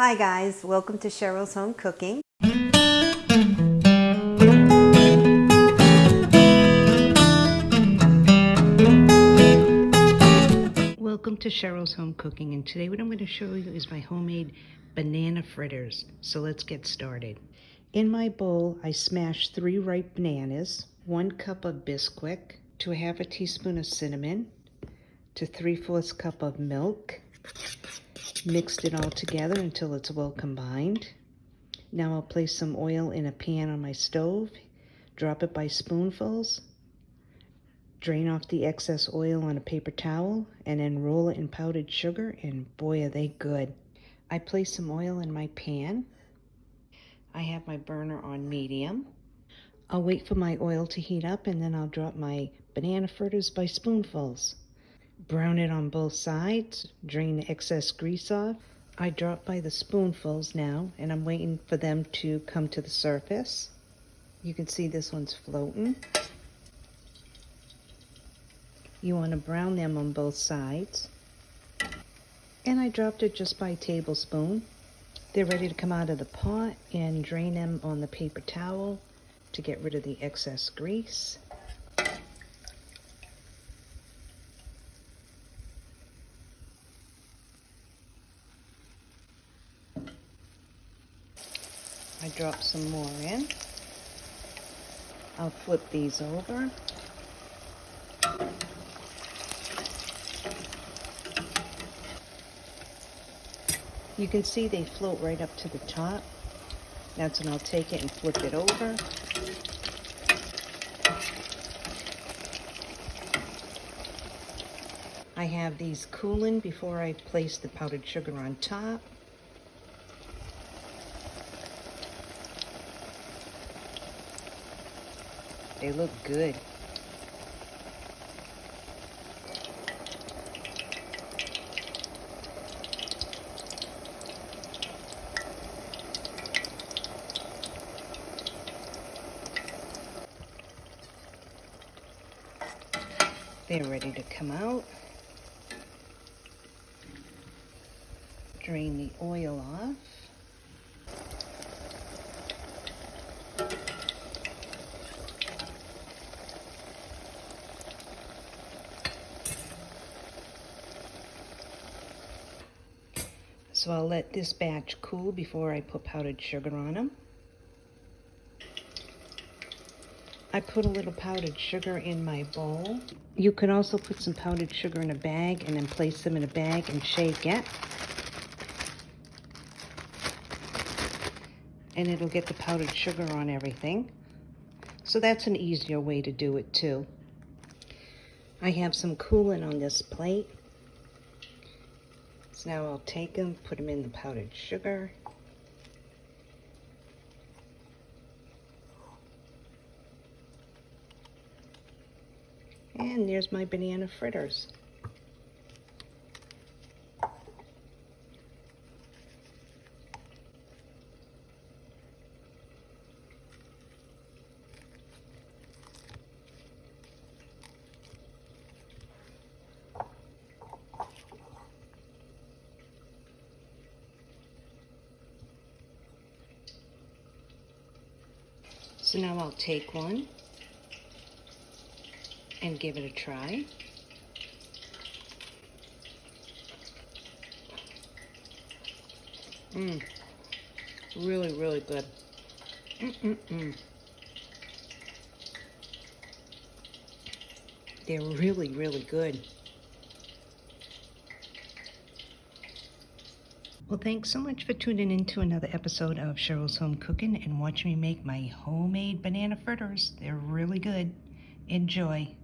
Hi guys, welcome to Cheryl's Home Cooking. Welcome to Cheryl's Home Cooking and today what I'm going to show you is my homemade banana fritters. So let's get started. In my bowl I smashed three ripe bananas, one cup of Bisquick, to a half a teaspoon of cinnamon, to three-fourths cup of milk, Mixed it all together until it's well combined. Now I'll place some oil in a pan on my stove, drop it by spoonfuls, drain off the excess oil on a paper towel, and then roll it in powdered sugar, and boy are they good. I place some oil in my pan. I have my burner on medium. I'll wait for my oil to heat up and then I'll drop my banana fritters by spoonfuls. Brown it on both sides, drain the excess grease off. I drop by the spoonfuls now, and I'm waiting for them to come to the surface. You can see this one's floating. You want to brown them on both sides. And I dropped it just by tablespoon. They're ready to come out of the pot and drain them on the paper towel to get rid of the excess grease. I drop some more in. I'll flip these over. You can see they float right up to the top. That's when I'll take it and flip it over. I have these cooling before I place the powdered sugar on top. They look good. They're ready to come out. Drain the oil off. So I'll let this batch cool before I put powdered sugar on them. I put a little powdered sugar in my bowl. You could also put some powdered sugar in a bag and then place them in a bag and shake it. And it'll get the powdered sugar on everything. So that's an easier way to do it too. I have some coolant on this plate. So now I'll take them, put them in the powdered sugar. And there's my banana fritters. So now I'll take one and give it a try. Mmm, really, really good. Mm-mm-mm. They're really, really good. Well, thanks so much for tuning in to another episode of Cheryl's Home Cooking and watching me make my homemade banana fritters. They're really good. Enjoy.